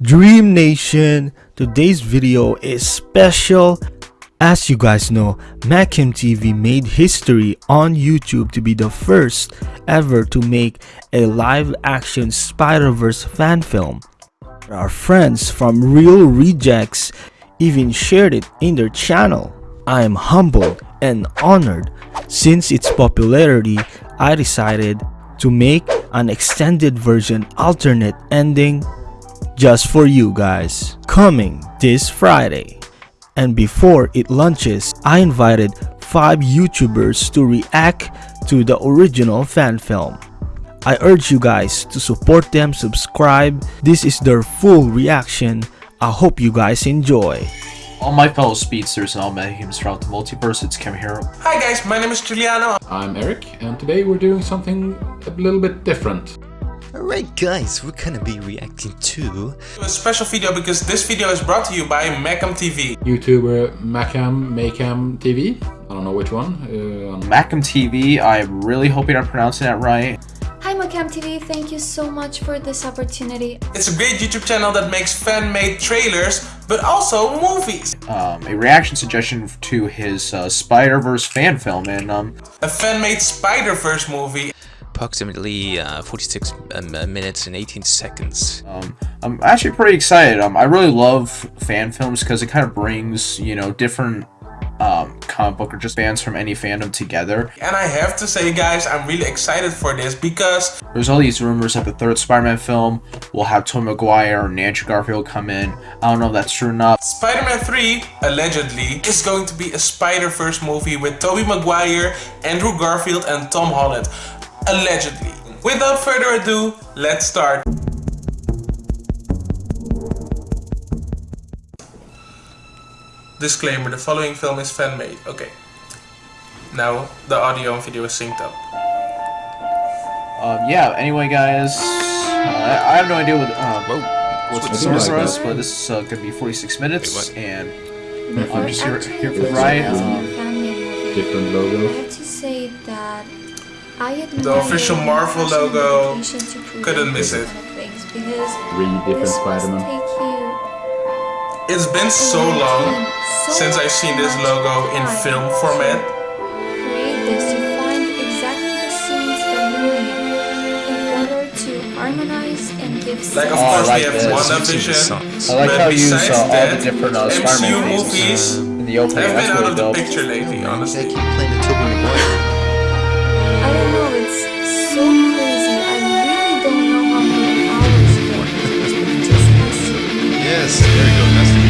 Dream Nation, today's video is special. As you guys know, Macam TV made history on YouTube to be the first ever to make a live action Spider-Verse fan film. Our friends from Reel Rejects even shared it in their channel. I am humbled and honored. Since its popularity, I decided to make an extended version alternate ending just for you guys. Coming this Friday. And before it launches, I invited 5 YouTubers to react to the original fan film. I urge you guys to support them, subscribe. This is their full reaction. I hope you guys enjoy. All my fellow speedsters and all Mayhems throughout the multiverse, it's Kim here. Hi guys, my name is Giuliano. I'm Eric, and today we're doing something a little bit different. Alright guys, we're gonna be reacting to A special video because this video is brought to you by Macam TV. YouTuber Macam Macam TV. I don't know which one. Uh, Macam TV, I'm really hoping I'm pronouncing that right. Hi Macam TV, thank you so much for this opportunity. It's a great YouTube channel that makes fan-made trailers, but also movies. Um, a reaction suggestion to his uh, Spider-Verse fan film, and um, A fan-made Spider-Verse movie. Approximately uh, 46 um, uh, minutes and 18 seconds. um, I'm actually pretty excited. Um, I really love fan films because it kind of brings, you know, different um, comic book or just fans from any fandom together. And I have to say guys, I'm really excited for this because There's all these rumors that the third Spider-Man film will have Tom Maguire and Andrew Garfield come in. I don't know if that's true or not. Spider-Man 3, allegedly, is going to be a Spider-Verse movie with Tobey Maguire, Andrew Garfield and Tom Holland. Allegedly. Without further ado, let's start. Disclaimer, the following film is fan-made. Okay. Now, the audio and video is synced up. Um, yeah, anyway, guys, uh, I, I have no idea what, uh, what's in Switch store for us, but this is uh, going to be 46 minutes, Wait, and I'm just here, actually here for the ride. this Um, fan-made movie, different I logo. have to say that I admire official Marvel logo. dedication to create Couldn't miss it. kind of things because Three different this Spider-Man. It's been so long so since I've seen this logo in film format. Create this to find exactly the scenes that you need in order to harmonize and give Like, of Oh, I course, like we have this. WandaVision. I like But how you saw all that, the different uh, MCU Spider-Man faces movies in the opening. have That's been out really of the dope. picture lately, They honestly. Yes, there you go, that's the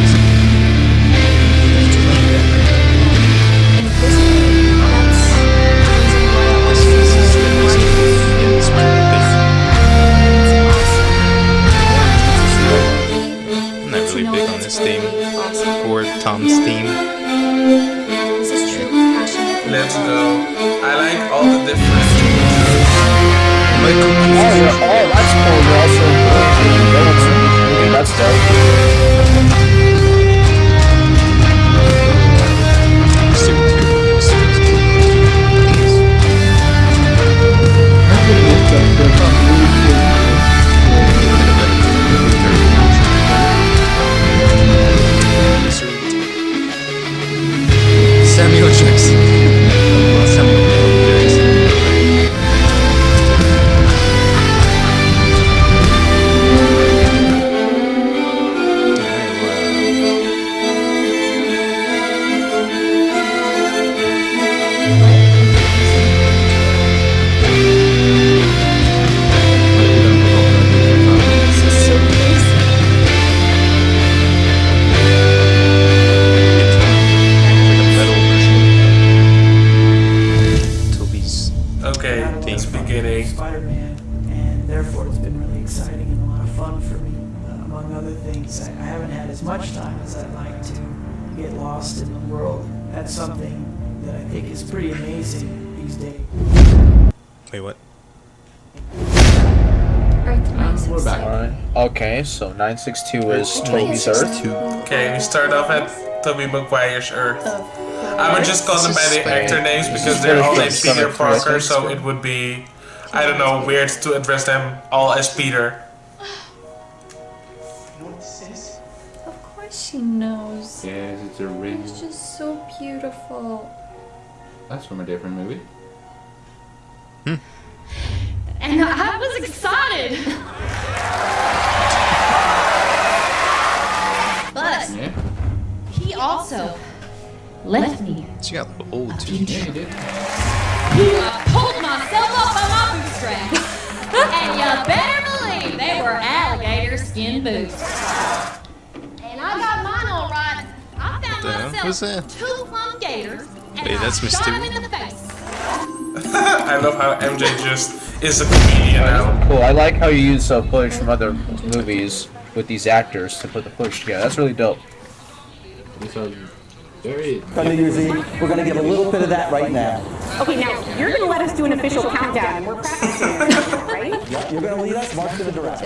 Earth Nine we're back. Alright. Okay, so 962 is Tobey's Earth. Okay, we start off at Tobey Maguire's Earth. I would just call them by the actor names because they're all named Peter Parker, so it would be, I don't know, weird to address them all as Peter. Of course she knows. Yes, it's a ring. It's just so beautiful. That's from a different movie. Hmm. And I was excited. but Yeah. he also left me. She got old too. Yeah, you did. I pulled myself up by my bootstraps. and you better believe they were alligator skin boots. And I got mine all right. I found The hell myself two plum gators and Wait, that's shot Mr. him in the face. I love how MJ just is a comedian now. Cool. I like how you use uh, footage from other movies with these actors to put the footage together. That's really dope. These very. on New Year's Eve. We're going to give a little bit of that right now. Okay, now you're gonna let us do an official countdown, and we're practicing, right? Yep, you're going to lead us. March to the director.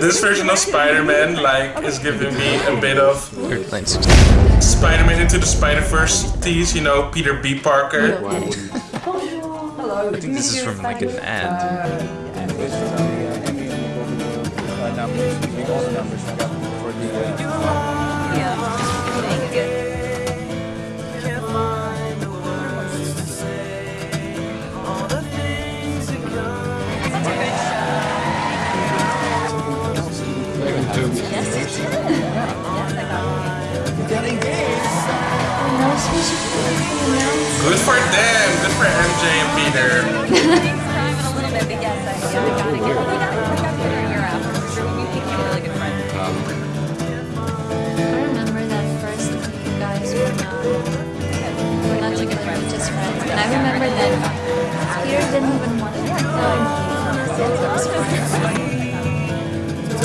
This version of Spider-Man like is giving me a bit of Weird Plain 16. Spider-Man into the Spider-Verse tease, you know, Peter B. Parker. Why wouldn't? I think this is from like an ad. And this is on the uh, Emmy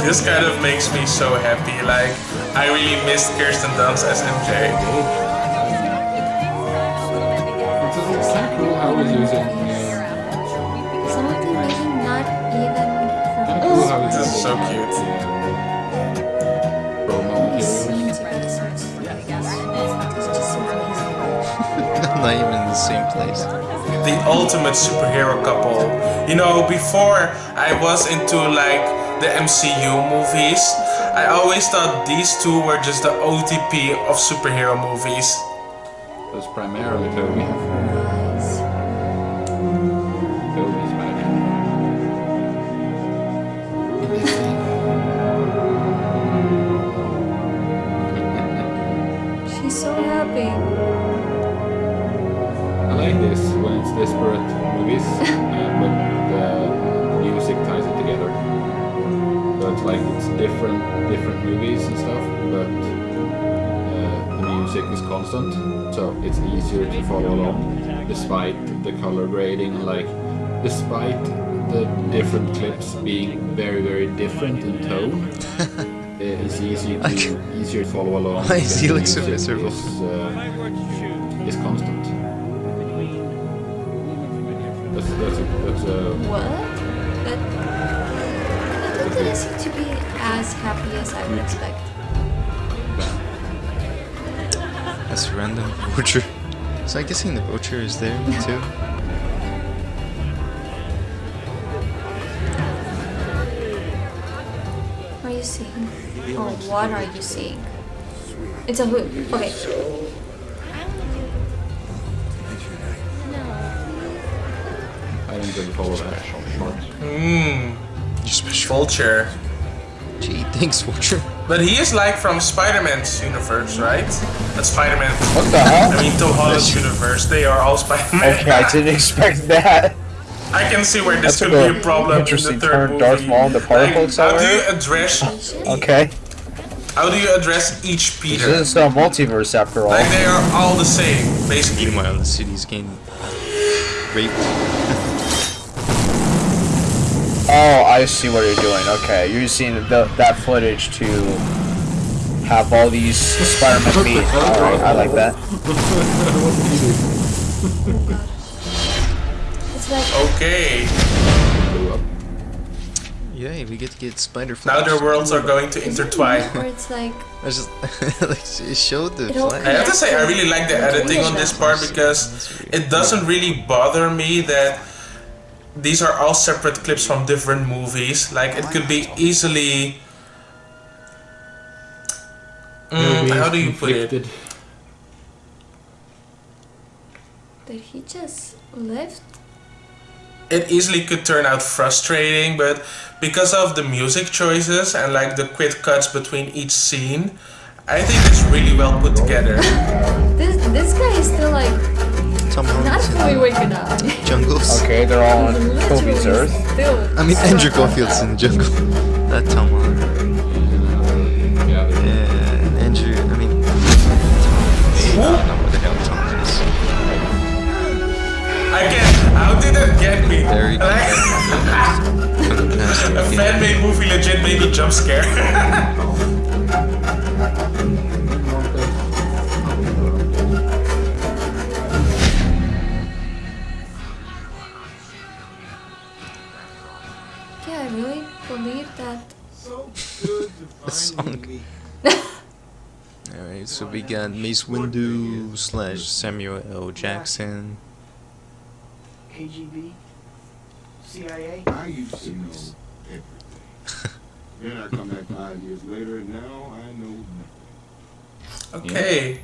This kind of makes me so happy. Like, I really missed Kirsten Dunst as MJ. It's also cool how he's using. Some maybe not even kind of from cool how he's This is so cute. Promo materials. scenes or episodes. It's just so amazing. Not even in the same place. the ultimate superhero couple. You know, before I was into like the MCU movies, I always thought these two were just the OTP of superhero movies. That's primarily Tobey. Nice. Tobey She's so happy. I like this when it's disparate movies, uh, but the So it's like it's different, different movies and stuff, but uh, the music is constant, so it's easier to follow along, despite the color grading and like, despite the different clips being very, very different in tone. It's easy to, easier to follow along. Why does because he the look so miserable? Is, uh, is constant. That's that's a that's a What? But it didn't seem to be as happy as I would expect. That's random. Butcher. So I'm guessing the butcher is there too. What are you seeing? Or what are you seeing? It's a hood. Okay. I don't really follow that short. Mmm, You special. Vulture. Gee, thanks, Butcher. But he is like from Spider-Man's universe, right? That's Spider-Man. What the hell? I mean, Tom Holland's universe. They are all Spider-Man. Okay, I didn't expect that. I can see where this That could took be a a problem in the third turn, movie. Darth Maul the particle Like, how do you address? Okay. How do you address each Peter? This is a multiverse after all. Like they are all the same, basically. Meanwhile, the city's getting raped. Oh, I see what you're doing. Okay, you're using the, that footage to have all these Spider-Man meet. Alright, I like that. It's Okay, Yay, we get to get Spider now their worlds are going to intertwine. where it's like I just like it showed the Flash. I have to say, I really like the editing on this part because it doesn't really bother me that these are all separate clips from different movies. Like, it could be easily Mm, how do you put it? conflicted. Did he just lift? It easily could turn out frustrating, but because of the music choices and like the quick cuts between each scene, I think it's really well put together. This this guy is still like Tom not fully in waking up. Jungles. Okay, they're all on Kobe's Earth. Still. I mean, Andrew Garfield's in the jungle. Not Tom Holland. Yeah, and Andrew. I mean, Tom. I don't know what the hell Tom is. I can't. How did that get me? There you go. Like, From the past, a fan-made movie legit made me jump scare. really believe that. The song. Alright, so we got Mace Windu slash Samuel L. Jackson. KGB, CIA. I used to know everything. then I come back five years later, and now I know nothing. Okay.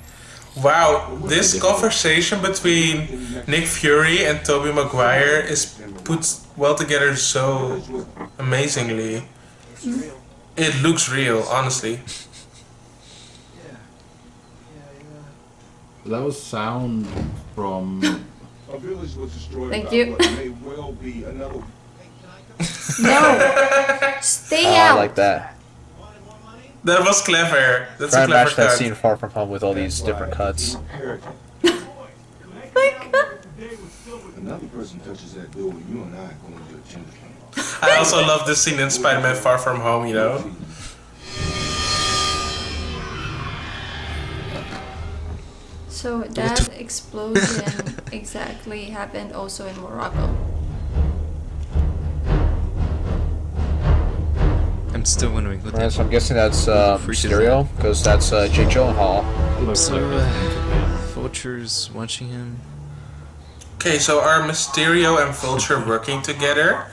Wow, this conversation between Nick Fury and Tobey Maguire is put well together so amazingly. It looks real, honestly. That was sound from. A village was destroyed Thank by you. what may well be another No, stay Oh, I like that. That was clever. That's Try a and clever match that scene far from home with all these different cuts. Another person touches that door, and you and I are going to attend I also love this scene in Spider-Man Far From Home, you know? So that explosion exactly happened also in Morocco. I'm still wondering what Right, so I'm guessing that's uh, Freak is because that's uh, Jake Gyllenhaal. So, uh, Vulture's watching him. Okay, so are Mysterio and Vulture working together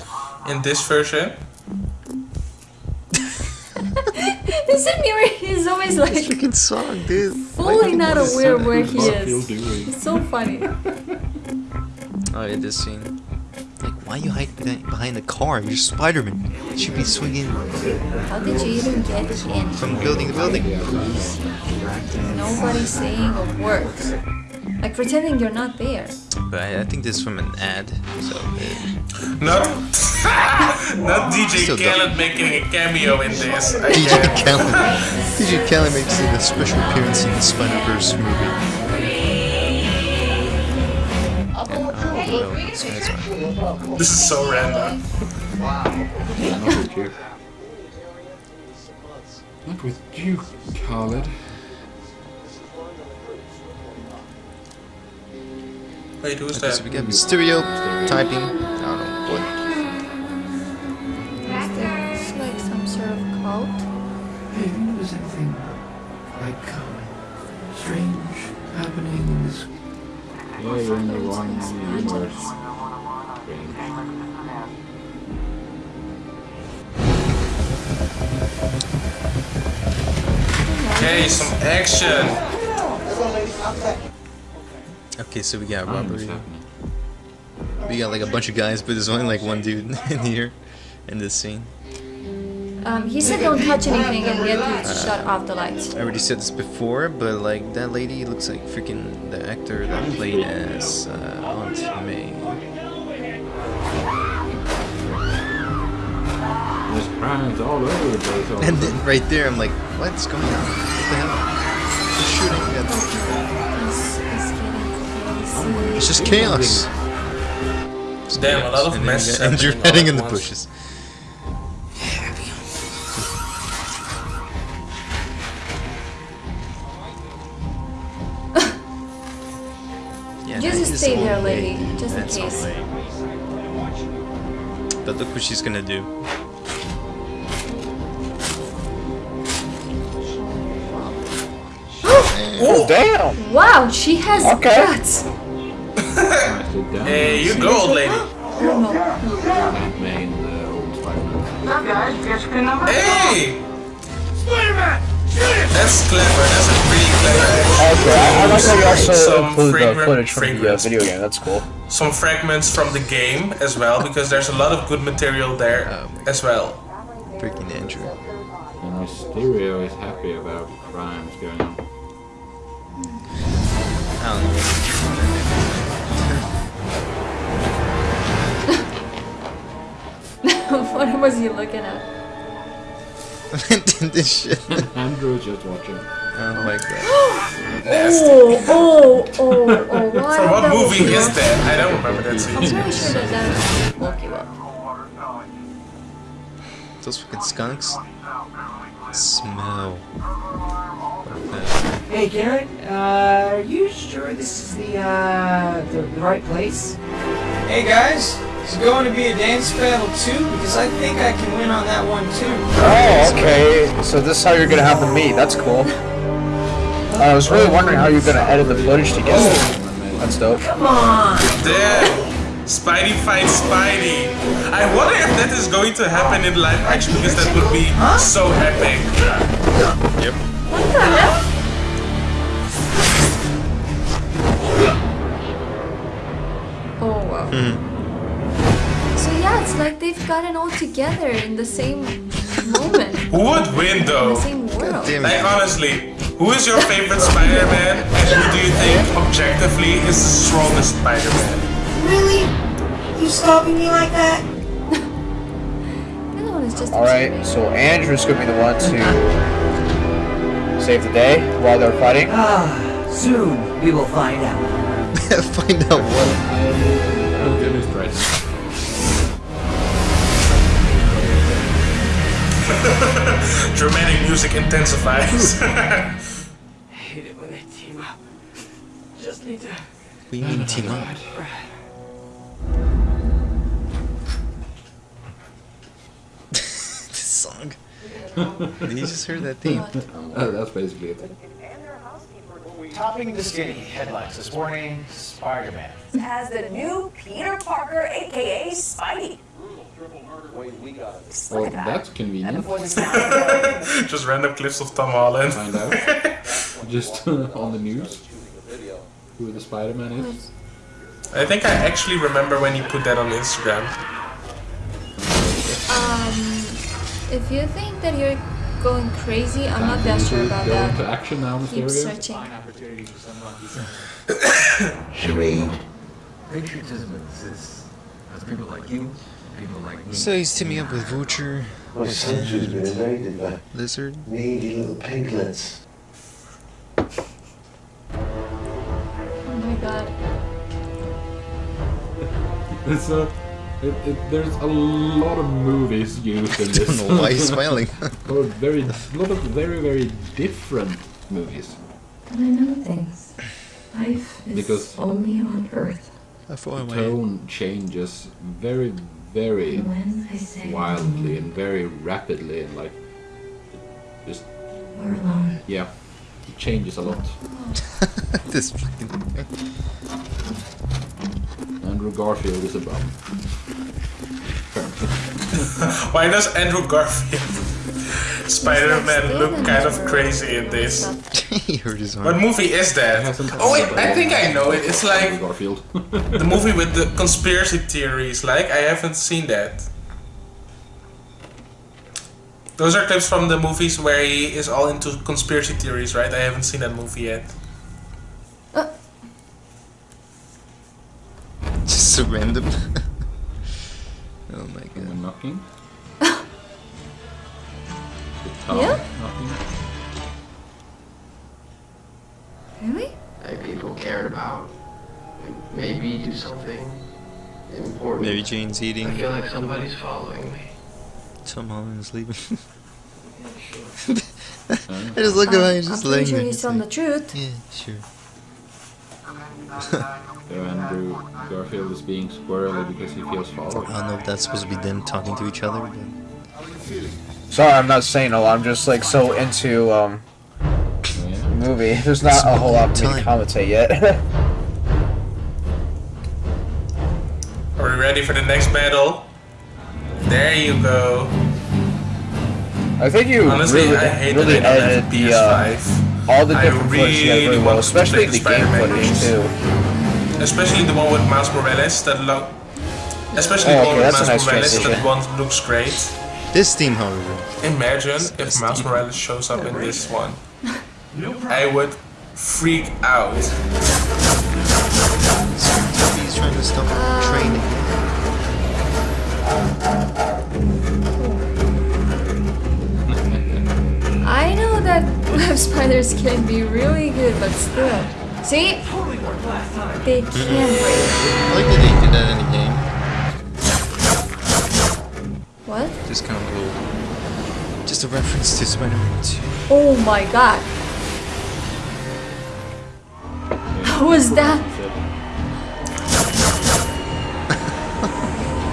in this version? This Isn't Miri? He's always like this Freaking song, dude. fully not aware where he Garfield is. doing? It's so funny. Oh, yeah, this scene. Like, why you hide behind behind the car? You're Spider-Man. You should be swinging How did you even get in? from building to building. Nobody's saying a word. Like pretending you're not there. But I, I think this is from an ad, so uh, Not, not DJ Still Khaled making a cameo in this. DJ can't. Khaled. DJ Khaled makes a special appearance in the Spider-Verse movie. Oh, well, this guy's. This is so random. Not with you. Not with you, Khaled. Wait, who's that? so we got Mysterio typing. I don't know what. Is there is like some sort of cult? Hey, have you noticed anything like uh, strange happening in this? Yeah, you're in the wrong universe. Okay, some action. Okay, so we got I don't know what's robbery. We got like a bunch of guys, but there's only like one dude in here in this scene. Um, he said don't touch anything and get you to shut off the lights. I already said this before, but like that lady looks like freaking the actor that played as uh, Aunt May. There's crimes all over the place. And then right there, I'm like, what's going on? What the hell? Who's shooting at It's, it's getting crazy. It's just chaos. Damn, a lot of mess. And mess you got Andrew happening heading in the once. bushes. Yeah, Just stay old there, lady. lady, just in That's old case. lady. But look what she's gonna do. Oh, damn! Wow, she has Okay. guts. Nicely done. Hey, you go, old lady. Aunt May and the old Spider-Man. Hey! That's clever. That's a pretty clever. Okay, I, I like how you also Some include the footage from the uh, video game. That's cool. Some fragments from the game as well, because there's a lot of good material there as well. Freaking Andrew. And Mysterio is happy about crimes going on. I what was he looking at? don't this shit. Andrew is just watching. Oh my god. Nasty. Oh, oh, oh, oh, why? From what movie is not- that? I don't remember that scene. I'm pretty sure that that woke you up. Those fucking skunks. Smell. Hey, Garrett, uh, are you sure this is the, uh, the, the right place? Hey guys, is going to be a dance battle too? Because I think I can win on that one too. Oh, okay. So this is how you're gonna have the meet. That's cool. Uh, I was really wondering how you're gonna edit the footage together. That's dope. Come on! Damn! Spidey fights Spidey. I wonder if that is going to happen in live action because that would be so epic. Yep. What the hell? Oh wow. So yeah, it's like they've gotten all together in the same moment. Who would win In though? the same world. Like honestly, who is your favorite Spider-Man and who do you think objectively is the strongest Spider-Man? Really? You stopping me like that? The other one is just Alright, so Andrew's gonna be the one to save the day while they're fighting. Ah, soon we will find out. Find out what. Dramatic music intensifies. I hate it when they team up. Just need to. We mean team up. this song. Did you just hear that theme? Uh, that's basically it. Topping the skinny headlines this morning, Spider-Man. as the new Peter Parker, aka Spidey. Oh, that's convenient. Just random clips of Tom Holland. Find out. Just on the news. Who the Spider-Man is. I think I actually remember when you put that on Instagram. Um, if you think that you're going crazy, I'm not that sure about Go that. into action now, Keep Mysterio. searching. Charade. Patriotism exists. As people like you, people like me. So he's teaming up with Vulture. My country's been invaded by Lizard. needy little piglets. Oh my god. It's a, it, it, there's a lot of movies used in this. don't know why he's smiling. oh, very, a lot of very, very different movies. But I know things. Life is Because- only on Earth. I thought The tone changes very, very When I say wildly and very rapidly and like just we're alone. yeah, it changes a lot. this. Andrew Garfield is a bum. Why does Andrew Garfield Spider-Man look kind of crazy in this? he hurt his arm. What movie is that? Oh wait, I think I know it. It's like Garfield. the movie with the conspiracy theories. Like I haven't seen that. Those are clips from the movies where he is all into conspiracy theories, right? I haven't seen that movie yet. Just so random. oh my god. Someone knocking. Yeah? Knocking. Really? that people cared about. Maybe do something important. Maybe Jane's eating. I feel like somebody's following me. Tom Holland's leaving. I just look at him, he's I'm just pretty laying sure there. he's telling the truth. Yeah, sure. So Andrew Garfield is being squirrely because he feels followed. I don't know if that's supposed to be them talking to each other, but Sorry, I'm not saying a lot. I'm just like so into um the movie. There's not a whole lot for to commentate yet. Are we ready for the next battle? There you go. I think you Honestly, really, I hate really that edited have the uh, all the I different footage together really very well, especially the the game footage too. Especially the one with Miles Morales that look. Especially Oh, the one okay, with Miles nice Morales transition. that one looks great. This team, however. Imagine if Miles Morales shows up in this one. I would freak out. He's trying to stop training. I know that web spiders can be really good, but still. See? They can break. I like that they did that in the game. What? Just kind of cool. Just a reference to Spider-Man 2. Oh my god. Was that?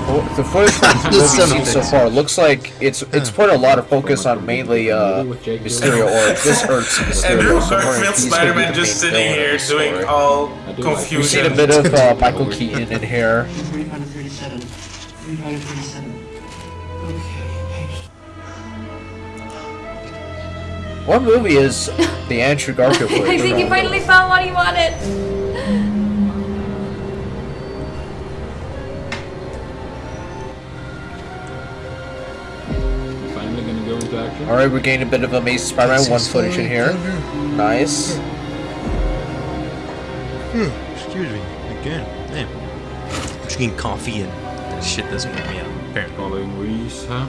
Well, The footage from the The movie son of seen so far looks like it's it's put a lot of focus on mainly uh, Mysterio or this Earth's Andrew Mysterio. So we're- Garfield he's gonna be Spider-Man just sitting here the story. doing all We've seen confusion. a bit of uh, Michael Keaton in here. 337. 337. What movie is the Andrew Garfield I think he finally found what he wanted. Finally gonna go into action. Alright, we're getting a bit of Amazing Spider-Man 1 footage in here. Nice. Hmm, excuse me, again. Damn. I'm drinking coffee and that shit doesn't wake me up, apparently. Following Reese, huh?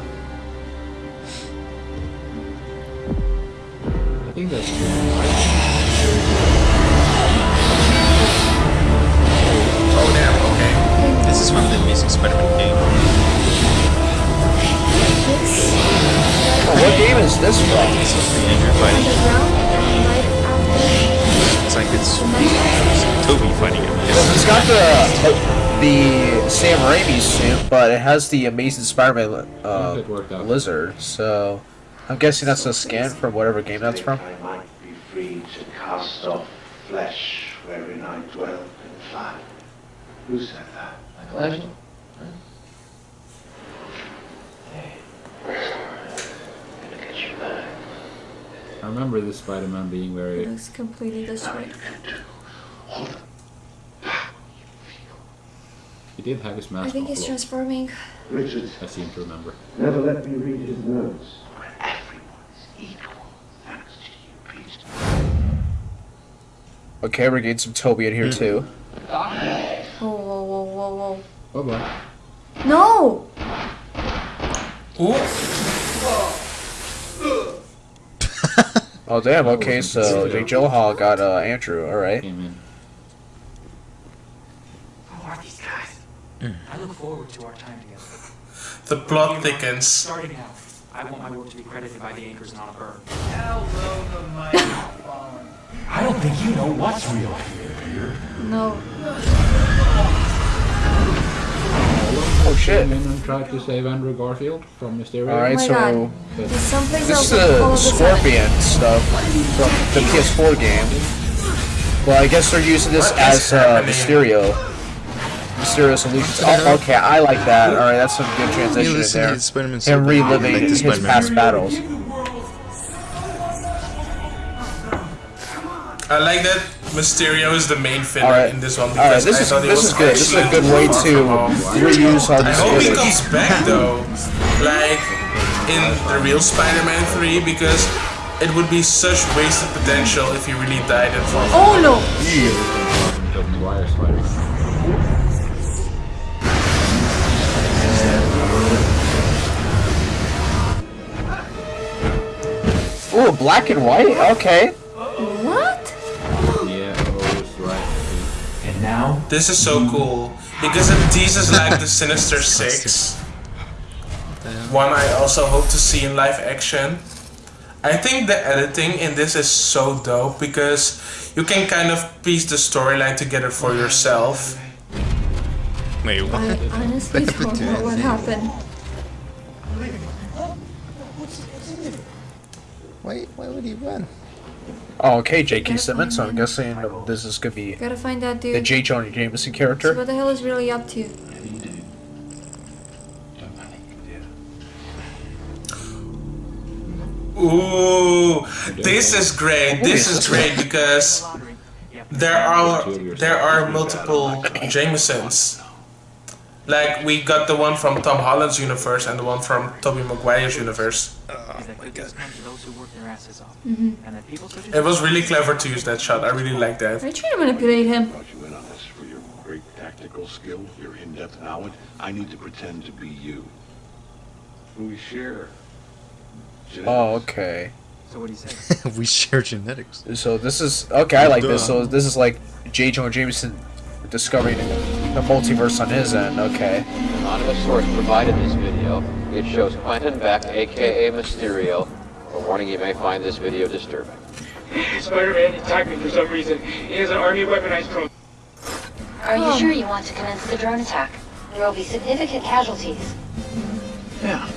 Think that's Oh damn, okay. This is from the Amazing Spider-Man game. Oh, what game is this from? This is the Andrew fighting. It's like it's Tobey fighting him. It's got the the Sam Raimi suit, but it has the Amazing Spider-Man uh, lizard. So I'm guessing that's a scan from whatever game that's from. I might be free to cast off flesh wherein I dwell and fly. Who said that? Flash? I remember this Spider-Man being very. Looks completely destroyed. He did have his mask I think he's a transforming. Richard I seem to remember. never let me read his notes. Okay, we're getting some Tobey in here too. Whoa, whoa, whoa, whoa, Bye bye. whoa. No! Oh damn. Okay, so Jake Gyllenhaal got uh, Andrew. All right. Who are these guys? I look forward to our time together. The plot thickens. Starting now, I want my work to be credited by the anchors and on a bird. Hello, the microphone. I don't think you know what's real here, Peter. No. Oh shit. Came in and tried to save Andrew Garfield from Mysterio. All right, Oh so God. But There's someplace this is else all the a. Scorpion stuff from the PS4 game. Well, I guess they're using this What is as uh, happening? Mysterio. Mysterio Solutions. Oh, okay, I like that. All right, that's some good transition in there. his Him good. reliving Like the his Spider-Man. past battles. I like that Mysterio is the main villain Alright. in this one Alright, because this I is thought this was is good. This is a good way to from home. reuse all I this hope he comes back though, like in the real Spider-Man 3, because it would be such wasted potential if he really died in Far From Oh no! Tobey Ooh, black and white. Okay. What? Yeah, oh, it's right. And now, This is so cool because it teases like the Sinister Six. One I also hope to see in live action. I think the editing in this is so dope because you can kind of piece the storyline together for yourself. Wait, what? I honestly don't know what happened. Why, why would he run? Oh, okay, J.K. Simmons. So I'm guessing this is gonna be Gotta find that dude. the J. Jonah Jameson So character. what the hell is really up to? Ooh, this is great. This is great because there are there are multiple Jamesons. Like we got the one from Tom Holland's universe and the one from Tobey Maguire's universe. Mhm. It was really clever to use that shot. I really like that. Are you trying to manipulate him? you in on this for your great tactical skill, your in-depth knowledge. I need to pretend to be you. We share. Oh, okay. So what do you say? we share genetics. So this is okay. I like this. So this is like J. Jonah Jameson discovering the multiverse on his end. Okay. Anonymous source provided this video. It shows Quentin Beck, aka Mysterio. A warning you may find this video disturbing. Spider-Man attacked me for some reason. He has an army of weaponized drones. Are you sure you want to commence the drone attack? There will be significant casualties. Yeah.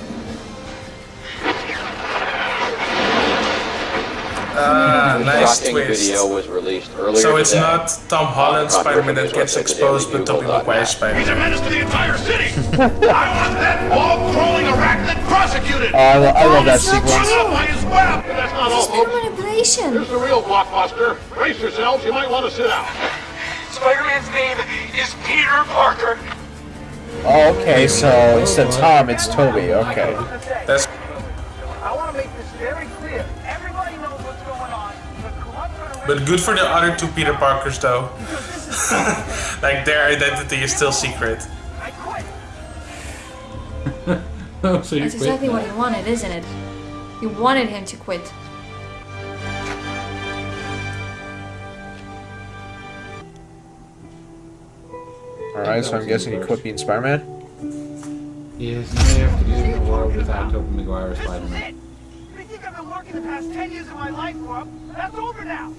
Ah, nice Shocking twist. video was released earlier So it's today. not Tom Holland Spider-Man that gets exposed, but Tobey Maguire Spider-Man. He's a menace to the entire city. I want that wall-crawling arachnid prosecuted. Oh, I, lo- I love that sequence. true. By his web. That's not all, It's folks. pure manipulation. Here's the real blockbuster. Brace yourselves. You might want to sit down. Spider-Man's name is Peter Parker. Oh, okay. So instead of Tom, it's Tobey. Okay. That's but good for the other two Peter Parkers though. like their identity is still secret. Oh, so That's exactly now. what he wanted, isn't it? You wanted him to quit. All right. So I'm guessing he quit being Spider-Man. Yes, now you have to live in a world without Tobey Maguire Spider-Man. They think I've been working the past 10 years of my life for 'em. That's over now.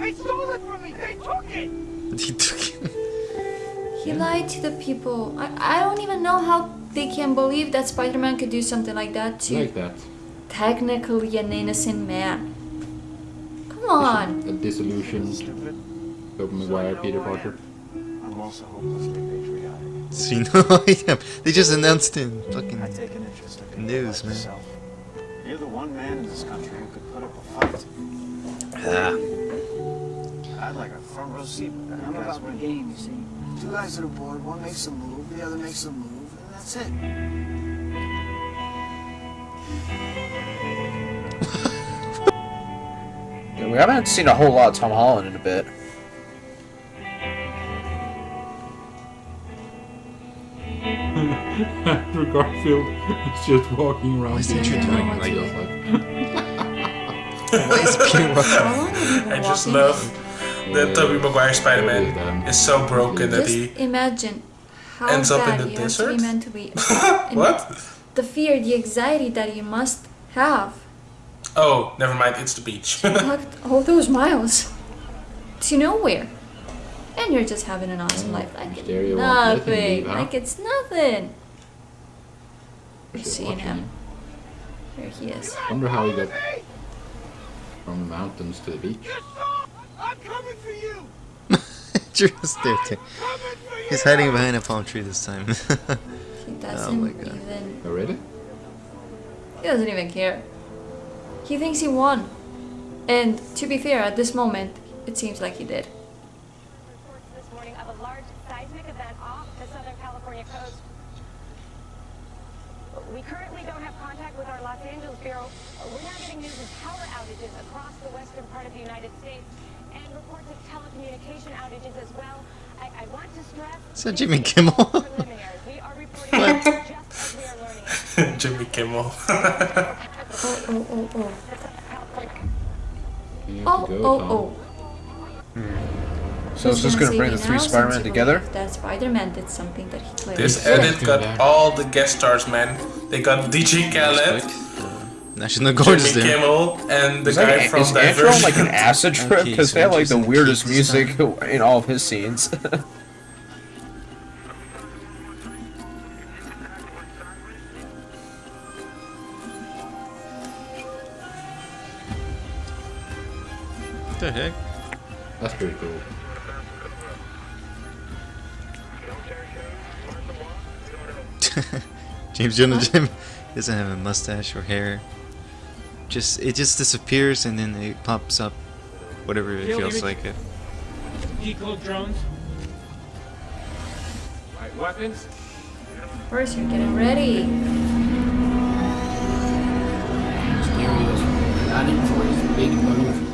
They stole it from me. They took it. He took it. He lied to the people. I, I don't even know how they can believe that Spider-Man could do something like that to Like that. technically an innocent man. Come on. A disillusioned Tobey Maguire Peter Parker. I'm also hopelessly patriotic. See, no, yeah, they just announced him. fucking I take an interest in news, man. yourself. You're the one man in this country who could put up a fight. Ah. I'd like a front row seat. with I'm about the game, you see. Two guys that are bored, one makes a move, the other makes a move, and that's it. Yeah, we haven't seen a whole lot of Tom Holland in a bit. Andrew Garfield is just walking around. Why is being Andrew doing like like Peter Parker? I just love that Tobey Maguire Spider-Man is so broken that he imagine how ends up in bad the you have to be desert? mentally. What? The fear, the anxiety that you must have. Oh, never mind, it's the beach. Walked all those miles to nowhere. And you're just having an awesome oh, life. Like it's Mysterio won't let him nothing. leave, huh? Like it's nothing. You're seeing him. There he is. Wonder how he got from the mountains to the beach. I'm coming for you. Just there too. He's hiding behind a palm tree this time. He oh doesn't my god. even. Oh, really? He doesn't even care. He thinks he won. And to be fair, at this moment, it seems like he did. this morning of a large seismic event off the Southern California coast. We currently don't have contact with our Los Angeles bureau. We're now getting news of power outages across the western part of the United States and reports of telecommunication outages as well. I, I want to stress Is that Jimmy Kimmel? we are reporting just as we are learning. Jimmy Kimmel. Oh, oh, oh, oh. You Oh, go, oh, Tom. oh. So Who's is this gonna gonna bring the three Spider-Man together? That Spider-Man did something that he clearly This edit got all the guest stars, man. They got DJ Khaled, National Guard is Jimmy there. Kimmel, and the Is, guy like, from is Andrew on like an acid trip? Okay, Because so they have like the weirdest Keith's music in all of his scenes. The heck? That's pretty cool. James Jonah Jim doesn't have a mustache or hair. Just it just disappears and then it pops up, whatever it Kill feels image. like. It. Decode drones. Right, weapons. First, you're getting ready. Stereos planning for his big move.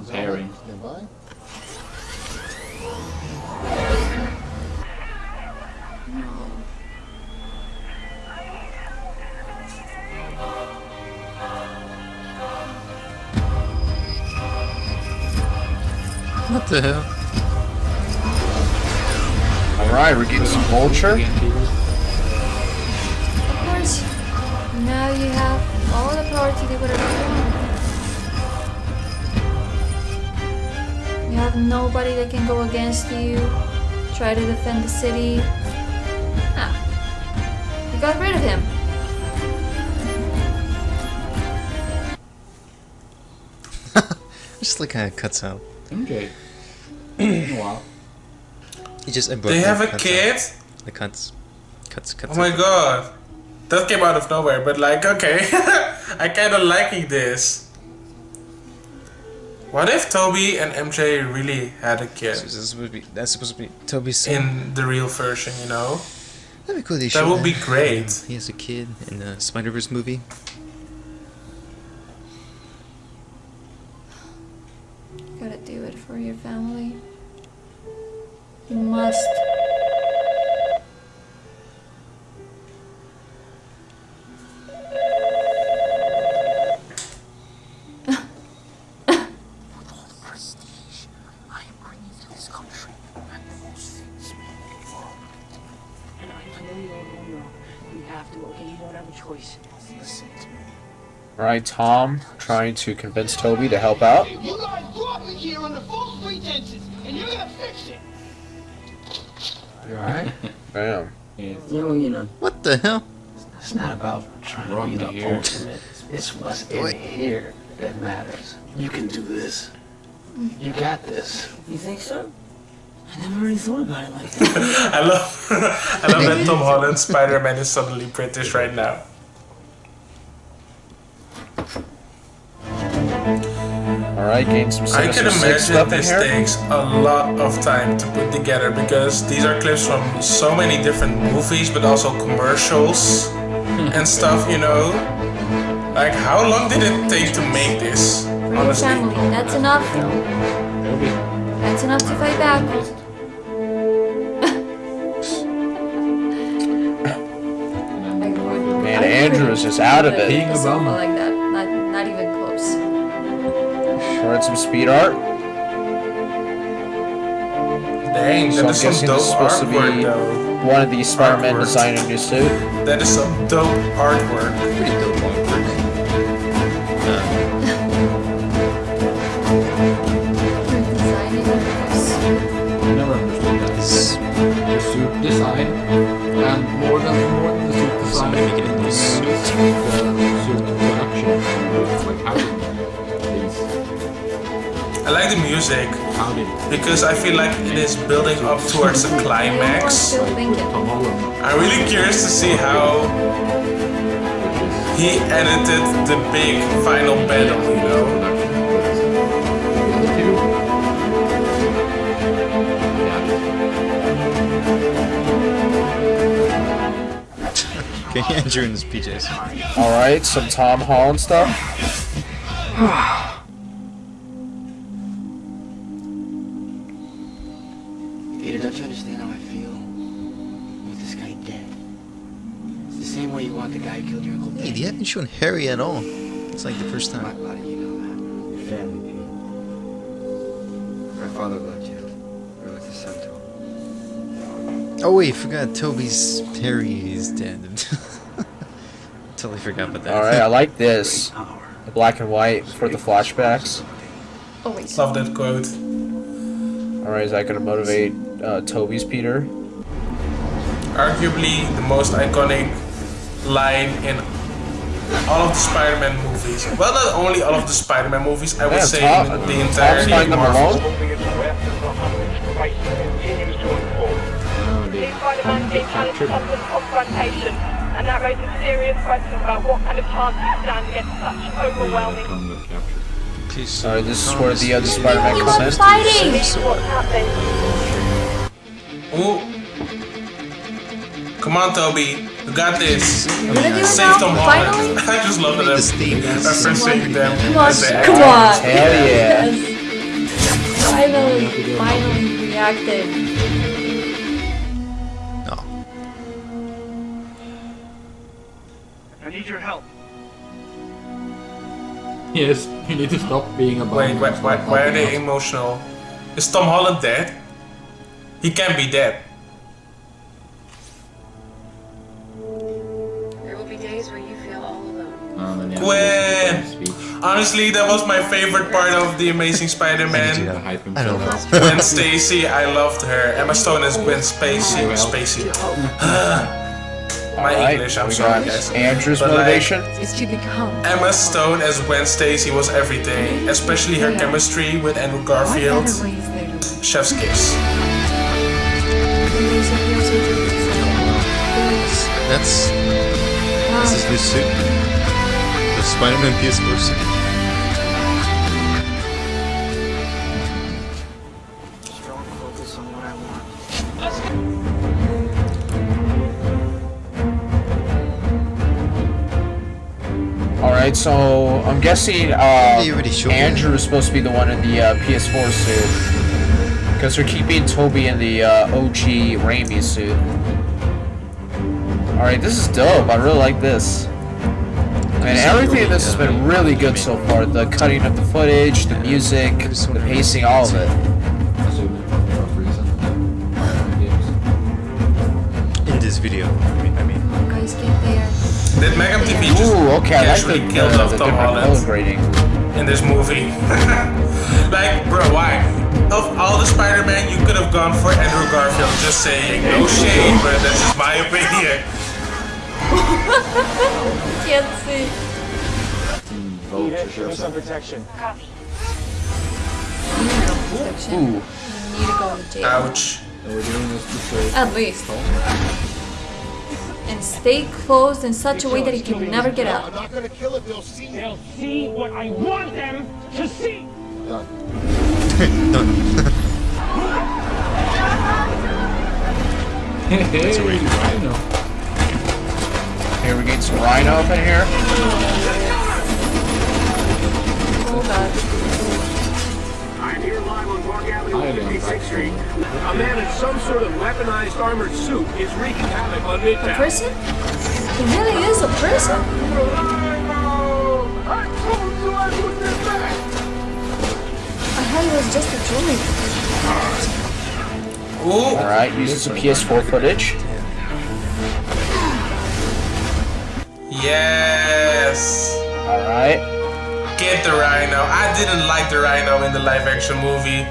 Yep. Or preparing. What the hell? Alright, we're getting some vulture. Of course, now you have all the power to do whatever you want. Have nobody that can go against you, try to defend the city. Ah, you got rid of him. Just like kind of cuts out. Okay. wow. He just They abruptly have a cuts kid? out. Like cuts, cuts, cuts. Oh my out. god. That came out of nowhere, but like, okay. I kinda liking this. What if Tobey and MJ really had a kid? So this is supposed to be, that's supposed to be Tobey's son. In the real version, you know? That'd be cool. They That would be great. He has a kid in the Spider Verse movie. Alright, Tom trying to convince Tobey to help out. You guys brought me here under false pretenses, and you're gonna fix it. You alright? Bam. No, you know. What the hell? It's not about trying to be the to hear. ultimate. It's what's in here that matters. You can do this. You got this. You think so? I never really thought about it like that. I love I love that Tom Holland Spider-Man is suddenly British right now. Alright, getting some I can imagine this here. takes a lot of time to put together because these are clips from so many different movies but also commercials hmm. and stuff, you know? Like how long did it take to make this? For your Honestly. family. That's enough. That's enough to fight back. Man, Andrew is just out of it. A sofa like Short some speed art. Dang, So that I'm is some guessing dope this is supposed to artwork be though. one of the Spider-Man Artwork. designing a new suit. That is some dope artwork. Pretty dope music because I feel like it is building up towards a climax. Tom Holland? I'm really curious to see how he edited the big final battle, you know? Okay, Andrew in his PJs. Alright, some Tom Holland stuff. At all. It's like the first My time. body, you know that. Family, Pete. My father loved you. Or was his son to him. Oh wait, forgot Tobey's Harry is dead. totally forgot about that. Alright, I like this. The black and white for the flashbacks. Oh Always. Love that quote. Alright, is that gonna motivate uh, Tobey's Peter? Arguably the most iconic line in all of the Spider-Man movies. Well, not only all of the Spider-Man movies, I would Yeah, say Tom- in the Tom's entirety of finding them Marvel. alone? Spider-Man takes And that raises serious questions about what kind of chance you stand against such overwhelming. Please. Sorry, this is where the other Spider-Man comes in. fighting! Ooh. Come on, Tobey. You got this. You're gonna do it Save now? Tom Holland. I just love that I'm referencing them Come on, come on! Hell yeah. Yes. Finally, finally reacted. No. I need your help. Yes, you need to stop being a Wait, bum why, why, are they emotional? Is Tom Holland dead? He can't be dead. Gwen! Honestly, that was my favorite part of The Amazing Spider-Man. I don't know. Gwen Stacy, I loved her. Emma Stone as Gwen Spacey. Spacey. my Alright, English, I'm we sorry guys. Andrew's But, like, motivation. It's to become. Emma Stone as Gwen Stacy was everything, especially her chemistry with Andrew Garfield. Chef's kiss. That's this is his suit. The Spider-Man PS4 suit. Strong focus on what I want. Alright, so I'm guessing uh, You already showed me. Andrew is supposed to be the one in the uh, PS4 suit. Because they're keeping Tobey in the uh, OG Raimi suit. Alright, this is dope. I really like this. And everything in this has been really good so far. The cutting of the footage, the music, the pacing, all of it. In this video, I mean, I mean. Guys, get there. Did Megam TV just Ooh, okay, I like the, killed uh, the off Tom Holland grading. in this movie? like, bro, why? Of all the Spider-Man, you could have gone for Andrew Garfield. Just saying, no shade, but that's just my opinion. Can't see. Need it. Give me some protection. Copy. Ooh. You need to go to jail. Ouch. At least. And stay closed in such a way that he can never get out. not gonna kill it. They'll see. They'll see what I want them to see. That's a wait. Rhino. Here we get some Rhino up in here. God. I'm here live on Park Avenue, Hi 56th Street. A man in some sort of weaponized armored suit is wreaking havoc on Midtown. A Midtown. person? He really is a person. I told you I wouldn't attack. I heard it was just a joke. Ooh. Alright, using some PS4 footage. Yes. Alright. Get the Rhino. I didn't like the Rhino in the live-action movie.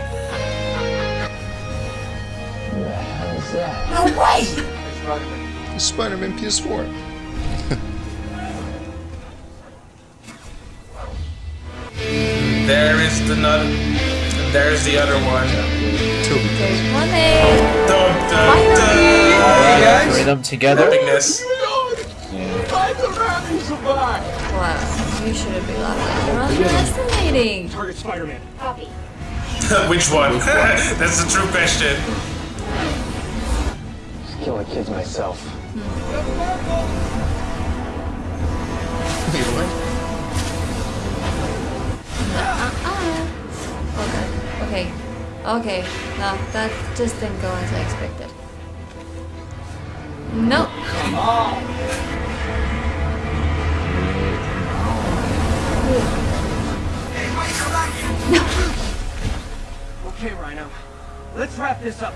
No way! Spider-Man PS4. There is the nut. There's the other one. Tobey. There's one. Dun, dun, Finally. Alright, three of them together. Epicness. Wow, you shouldn't be laughing. You're underestimating. Target Spider-Man. Copy. Which one? That's the true question. Just kill killing kids myself. Wait, what? Uh-uh. Okay. Okay. Okay. No, that just didn't go as I expected. No. Okay, Rhino. Let's wrap this up.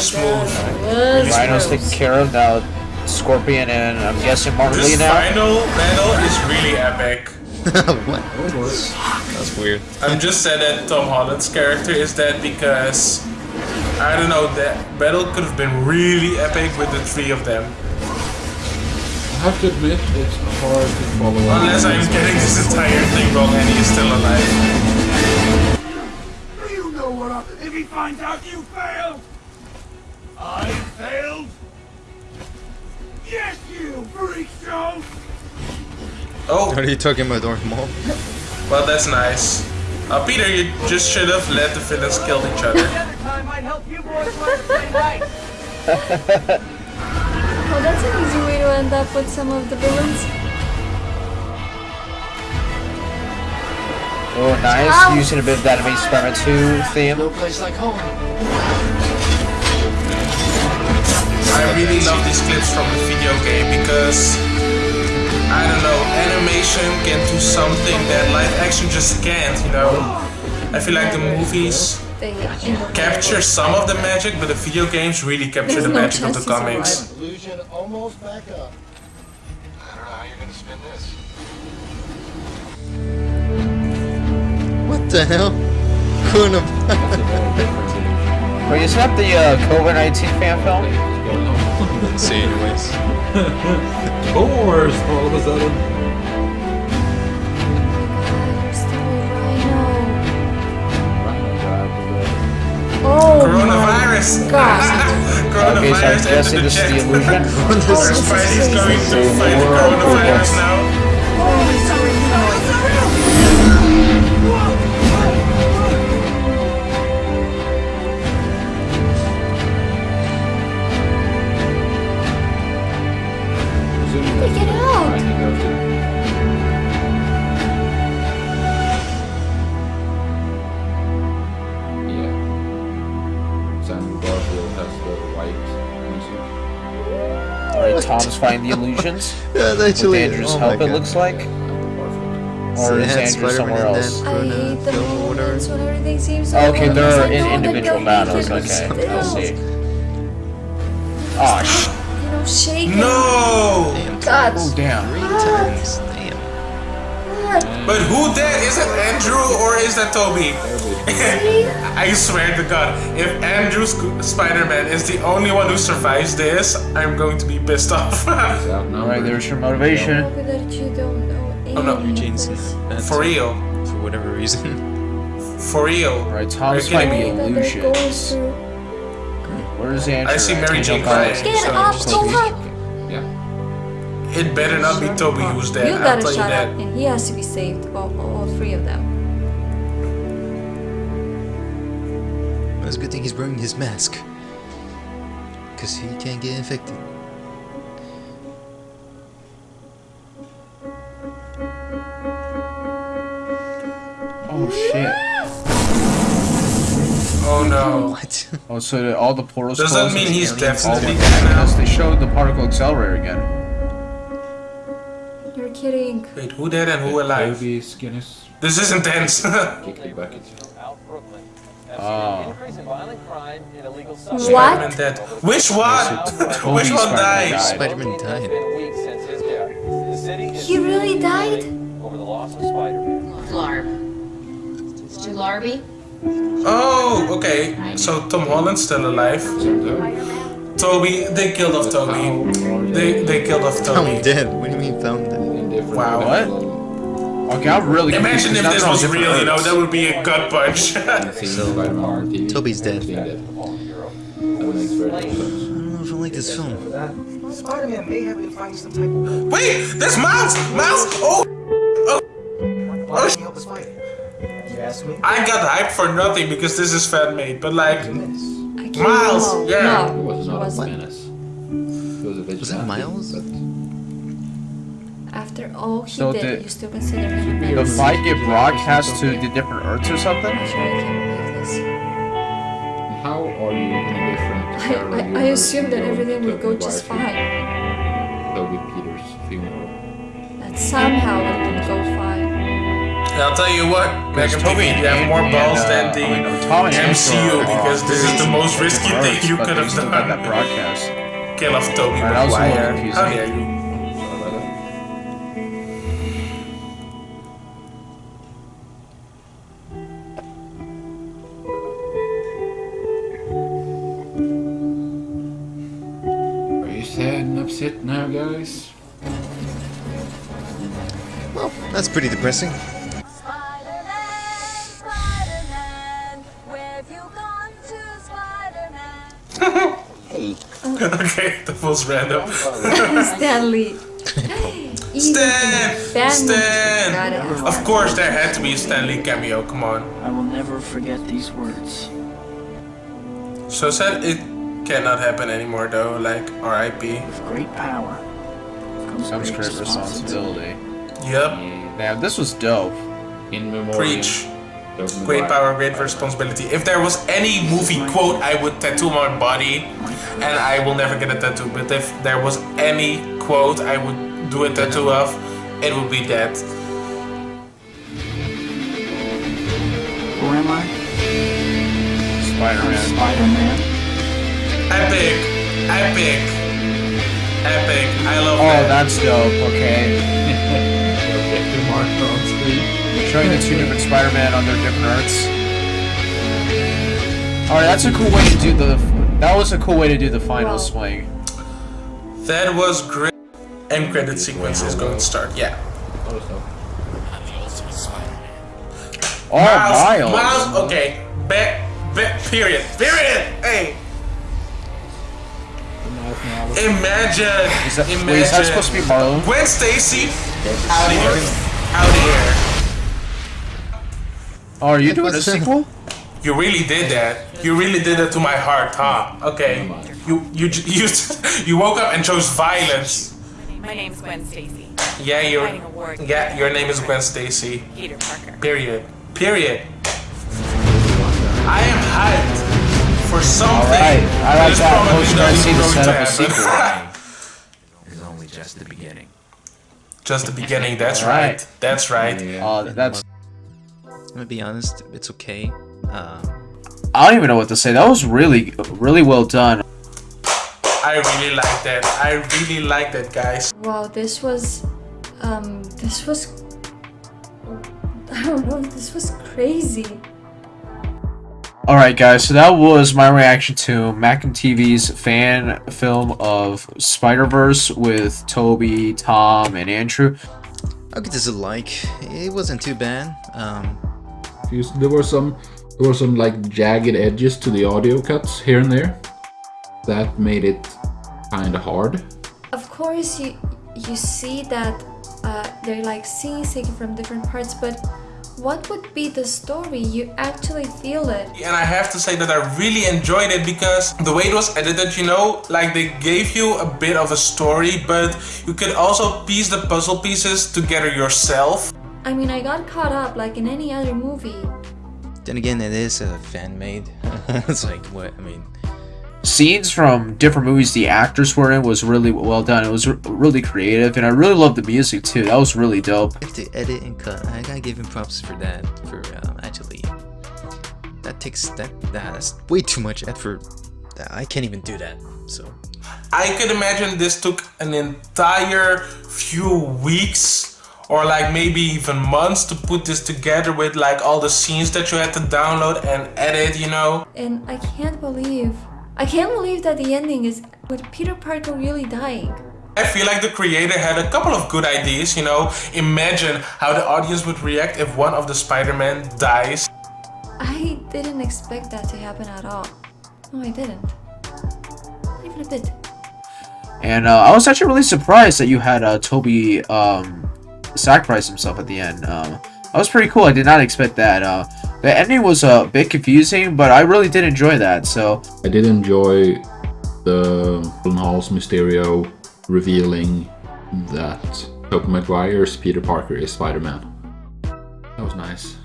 Smooth. Oh, Rhino's taken care of now. Scorpion and I'm guessing Martin Li This now. final battle is really epic. what? That's weird. I'm just sad that Tom Holland's character is dead because I don't know that battle could have been really epic with the three of them. I have to admit, it's hard to follow up. Unless I'm getting this entire thing wrong and he's still alive. You know what I... If he finds out you failed! I failed? Yes, you freak show! Oh. Are you talking about Darth Maul? Well, that's nice. Uh, Peter, you just should have let the villains kill each other. Another time might help you boys learn to play nice. Oh, that's an easy way to end up with some of the villains. Oh, nice. Ow. Using a bit of that Amazing Spider-Man 2 theme. No place like home. I really love these clips from the video game because I don't know, animation can do something that live action just can't, you know. I feel like the movies They capture some of the magic, but the video games really capture There's the no magic of the comics. Illusion almost back up. I don't know how you're gonna spin this. What the hell? Kuna. Wait, isn't that the uh, COVID-19 fan film? See, anyways. Wars all of a sudden. Oh Coronavirus! God. Okay, so I'm Coronavirus guessing this is the illusion. Or Spidey's going to fight the coronavirus now. Alright, Tom's fighting the illusions. Yeah, that's actually- With Andrew's oh help, it looks like. Or they is Andrew somewhere else? then I hate the film moments when everything seems so Okay, obvious. they're I in individual they're battles. Okay, but I still, see. Oh, sh- You know, shaking. No! God. Oh, damn. Three times. Damn. God. But who that? Is it Andrew or is that Tobey? I swear to God, if Andrew Spider-Man is the only one who survives this, I'm going to be pissed off. Alright, there's your motivation. Hope that you don't know Oh, no. any of For real. For whatever reason. For real. Alright, Are you Tom's kidding fighting me? the That they're going illusions. Where's Andrew? I see? Mary Can you Jane jump out? crying. Get so up, just- go up. Yeah. It better not be Tobey who's dead. You I'll gotta tell you shut that. up, and he has to be saved. All, all, all three of them. It's a good thing he's wearing his mask. Because he can't get infected. Oh shit. Oh no. What? Oh, so the- all the portals Does that closed mean he's definitely dead now? Yes, they showed the particle accelerator again. You're kidding. Wait, who dead and who alive? Tobey Skinner's This is intense. kick the bucket. Oh. What? Spider-Man dead. Which one? Which one Spider-Man died? died. Spider-Man died. He really died? Larb. Stu Larby? Oh, okay. So Tom Holland's still alive. Tobey, they killed off Tobey. They they killed off Found Tobey. dead. What do you mean found dead? Wow. What? Okay, I'm really Imagine if 'cause this was real, you know, that would be a gut punch. So, Tobey's dead. Dead. That makes very little sense. I don't know if I like this film. Spider-Man may have been fighting some type of Wait, there's Miles! Miles! Oh! Why didn't he help us fight? You ask me? I got hyped for nothing because this is fan made, but like, Miles, know. yeah. It was he not a wasn't. menace. It was a vigilante. Was that Miles? But After all he So did, the- you still consider him The menace. fight get broadcast to the different Earths or something? I'm sure I can't believe this. how are you in a different I, parallel I, I assume that everything will go Tobey just Maguire's fine. Tobey Peters funeral. That somehow it would go fine. I'll tell you what, Megan Tobey Tobey, you have more balls uh, than the I mean, Tom MCU because this is the most risky thing you could have still got that done. broadcast. Kill off Tobey Alright, that was Maguire. How dare you? Spider-Man? Hey, okay, the was random. Stan Lee. Stan! Got Stan! Of course, there had to be a Stan Lee cameo. Come on. I will never forget these words. So sad it cannot happen anymore, though. Like R.I.P. Great power. Comes great responsibility. Yep. Damn, this was dope. In memoriam. Preach. Great power, great responsibility. If there was any movie quote, I would tattoo my body, and I will never get a tattoo. But if there was any quote, I would do a tattoo of, it would be that. Who am I? Spider-Man. Spider-Man. Epic, epic, epic. I love Oh, that. that's dope. Okay. Showing the two different Spider-Man on their different arts. All right, that's a cool way to do the. That was a cool way to do the final swing. That was great. End credit sequence is going to start. Yeah. Oh, Miles. Miles. Okay. Back. Back. Period. Period. Hey. Imagine. Is that, imagine. wait, is that supposed to be Marlon? Gwen Stacy. Out of here. Out of here. Oh, are you doing a sequel? You really did that. You really did that to my heart, huh? Okay. You you you you woke up and chose violence. My name's Gwen Stacy. Yeah, your Fighting a war yeah, your name is Gwen Stacy. Peter Parker. Period. Period. I am hyped for something. Alright, I like is that. probably Post not credit even scene to going set to up a sequel. It's only just the beginning. Just the beginning. That's Alright. right. That's right. Oh, that's. I'm gonna be honest, it's okay. Uh, I don't even know what to say. That was really, really well done. I really like that. I really like that, guys. Wow, this was, um, this was, I don't know, this was crazy. Alright guys, so that was my reaction to Macam TV's fan film of Spider-Verse with Tobey, Tom, and Andrew. I'll give this a like. It wasn't too bad. Um, There were some there were some like jagged edges to the audio cuts here and there. That made it kinda hard. Of course, you you see that uh, they're like scenes taken from different parts, but what would be the story? You actually feel it. And I have to say that I really enjoyed it because the way it was edited, you know, like they gave you a bit of a story, but you could also piece the puzzle pieces together yourself. I mean, I got caught up like in any other movie. then again, it is a fan made. it's like what I mean. Scenes from different movies the actors were in was really well done. It was r- really creative, and I really loved the music too. That was really dope. If they edit and cut, I gotta give him props for that. For um, actually, that takes that that's way too much effort. I can't even do that. So I could imagine this took an entire few weeks or like maybe even months to put this together with like all the scenes that you had to download and edit, you know. And I can't believe, I can't believe that the ending is with Peter Parker really dying. I feel like the creator had a couple of good ideas, you know. Imagine how the audience would react if one of the Spider-Man dies. I didn't expect that to happen at all. No, I didn't. Not even a bit. And uh, I was actually really surprised that you had uh, Tobey um, sacrifice himself at the end. Um, that was pretty cool. I did not expect that. Uh, the ending was a bit confusing, but I really did enjoy that. So I did enjoy the Hall's Mysterio revealing that Tobey Maguire's Peter Parker is Spider-Man. That was nice.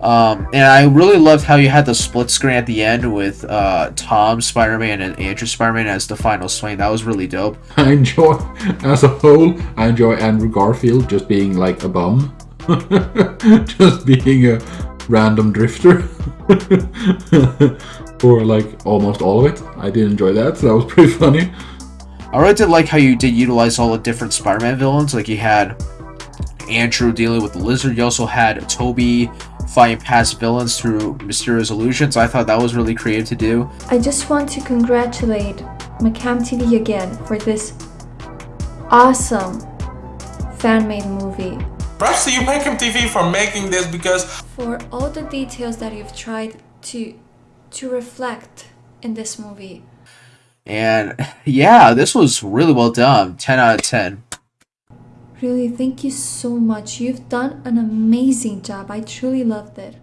Um, and I really loved how you had the split screen at the end with uh, Tom Spider-Man and Andrew Spider-Man as the final swing. That was really dope. I enjoy, as a whole, I enjoy Andrew Garfield just being like a bum. just being a random drifter. For like almost all of it. I did enjoy that, so that was pretty funny. I really did like how you did utilize all the different Spider-Man villains. Like you had Andrew dealing with the Lizard. You also had Tobey fighting past villains through Mysterio's illusions. I thought that was really creative to do. I just want to congratulate Macam TV again for this awesome fan-made movie. Props to you, Macam TV, for making this because For all the details that you've tried to to reflect in this movie. And yeah, this was really well done. 10 out of 10. Really, thank you so much. You've done an amazing job. I truly loved it.